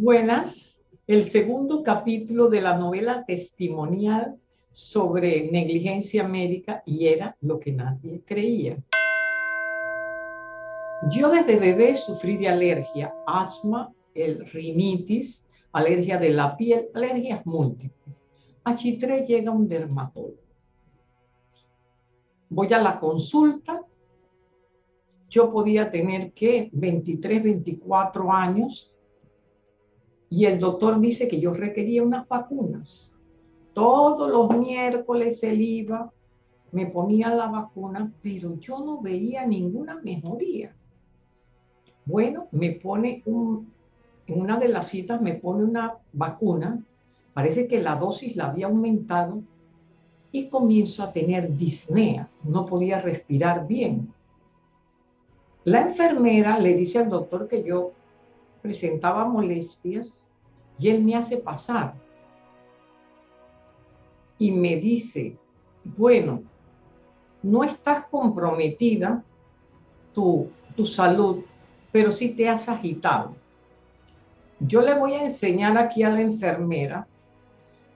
Buenas, el segundo capítulo de la novela testimonial sobre negligencia médica y era lo que nadie creía. Yo desde bebé sufrí de alergia, asma, el rinitis, alergia de la piel, alergias múltiples. A Chitré llega un dermatólogo. Voy a la consulta. Yo podía tener que 23, 24 años y el doctor dice que yo requería unas vacunas. Todos los miércoles él iba, me ponía la vacuna, pero yo no veía ninguna mejoría. Bueno, me pone en una de las citas me pone una vacuna, parece que la dosis la había aumentado y comienzo a tener disnea, no podía respirar bien. La enfermera le dice al doctor que yo presentaba molestias y él me hace pasar. Y me dice, bueno, no estás comprometida tu, tu salud, pero sí te has agitado. Yo le voy a enseñar aquí a la enfermera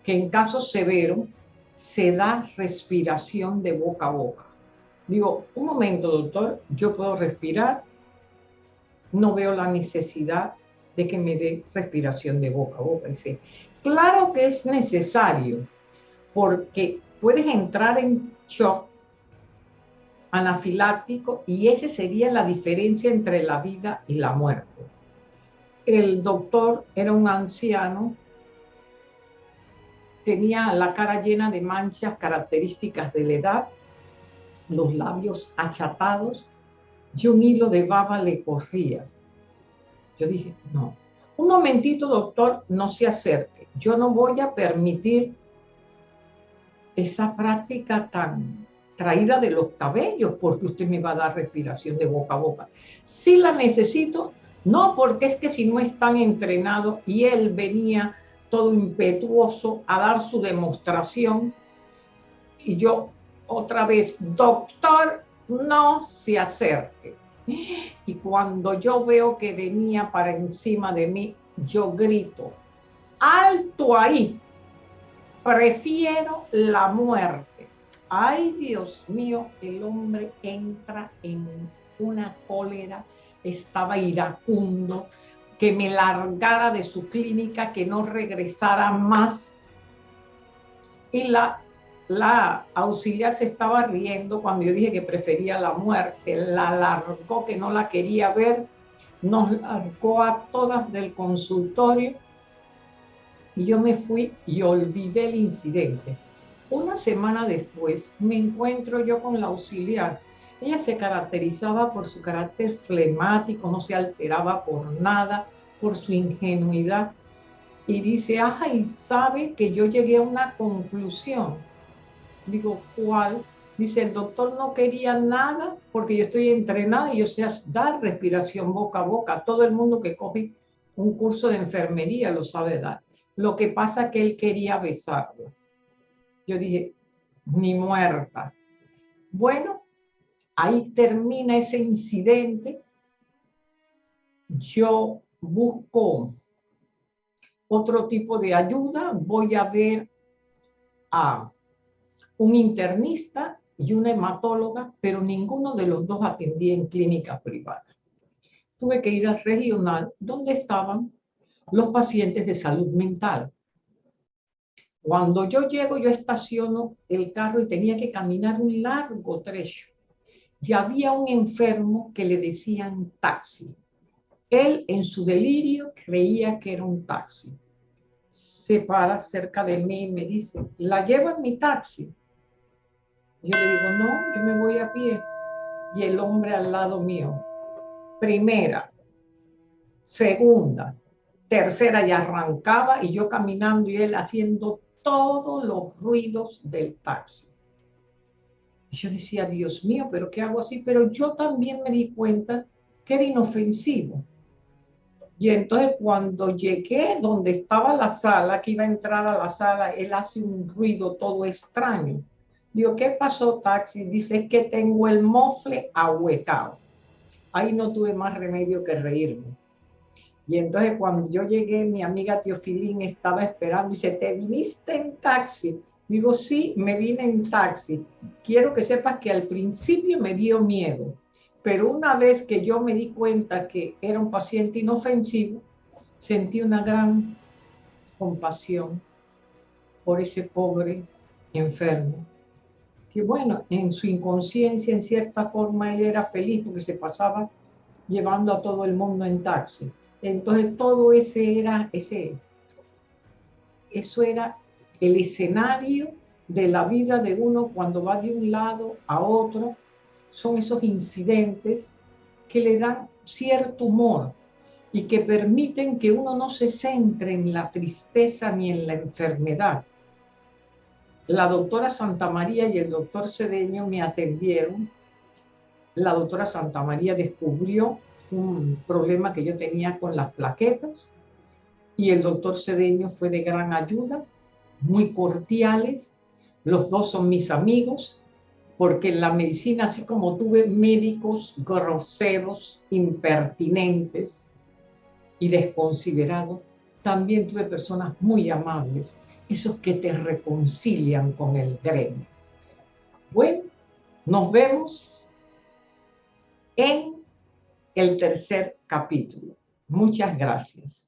que en caso severo se da respiración de boca a boca. Digo, un momento, doctor, yo puedo respirar, no veo la necesidad de que me dé respiración de boca a boca. Dice, claro que es necesario, porque puedes entrar en shock anafiláctico y esa sería la diferencia entre la vida y la muerte. El doctor era un anciano, tenía la cara llena de manchas características de la edad, los labios achatados y un hilo de baba le corría. Yo dije, no, un momentito, doctor, no se acerque. Yo no voy a permitir esa práctica tan traída de los cabellos porque usted me va a dar respiración de boca a boca. Si la necesito, no porque es que si no están entrenados y él venía todo impetuoso a dar su demostración y yo otra vez, doctor, no se acerque. Y cuando yo veo que venía para encima de mí, yo grito, alto ahí, prefiero la muerte. Ay, Dios mío, el hombre entra en una cólera, estaba iracundo, que me largara de su clínica, que no regresara más. Y la la auxiliar se estaba riendo cuando yo dije que prefería la muerte, la largó que no la quería ver, nos largó a todas del consultorio y yo me fui y olvidé el incidente. Una semana después me encuentro yo con la auxiliar. Ella se caracterizaba por su carácter flemático, no se alteraba por nada, por su ingenuidad. Y dice, ay, sabe que yo llegué a una conclusión Digo, ¿cuál? Dice, el doctor no quería nada porque yo estoy entrenada y yo sé dar respiración boca a boca. Todo el mundo que coge un curso de enfermería lo sabe dar. Lo que pasa es que él quería besarlo. Yo dije, ni muerta. Bueno, ahí termina ese incidente. Yo busco otro tipo de ayuda. Voy a ver a un internista y una hematóloga, pero ninguno de los dos atendía en clínica privada. Tuve que ir al regional donde estaban los pacientes de salud mental. Cuando yo llego, yo estaciono el carro y tenía que caminar un largo trecho. Y había un enfermo que le decían taxi. Él en su delirio creía que era un taxi. Se para cerca de mí y me dice, la llevo en mi taxi. Yo le digo, no, yo me voy a pie. Y el hombre al lado mío. Primera, segunda, tercera y arrancaba y yo caminando y él haciendo todos los ruidos del taxi. Yo decía, Dios mío, pero ¿qué hago así? Pero yo también me di cuenta que era inofensivo. Y entonces cuando llegué donde estaba la sala, que iba a entrar a la sala, él hace un ruido todo extraño. Digo, ¿qué pasó, taxi? Dice que tengo el mofle ahuecado. Ahí no tuve más remedio que reírme. Y entonces cuando yo llegué, mi amiga Teofilín estaba esperando y dice, ¿te viniste en taxi? Digo, sí, me vine en taxi. Quiero que sepas que al principio me dio miedo, pero una vez que yo me di cuenta que era un paciente inofensivo, sentí una gran compasión por ese pobre enfermo. Que bueno, en su inconsciencia, en cierta forma, él era feliz porque se pasaba llevando a todo el mundo en taxi. Entonces todo ese era, ese, eso era el escenario de la vida de uno cuando va de un lado a otro. Son esos incidentes que le dan cierto humor y que permiten que uno no se centre en la tristeza ni en la enfermedad. La doctora Santa María y el doctor Cedeño me atendieron. La doctora Santa María descubrió un problema que yo tenía con las plaquetas y el doctor Cedeño fue de gran ayuda, muy cordiales. Los dos son mis amigos, porque en la medicina, así como tuve médicos groseros, impertinentes y desconsiderados, también tuve personas muy amables, esos que te reconcilian con el gremio. Bueno, nos vemos en el tercer capítulo. Muchas gracias.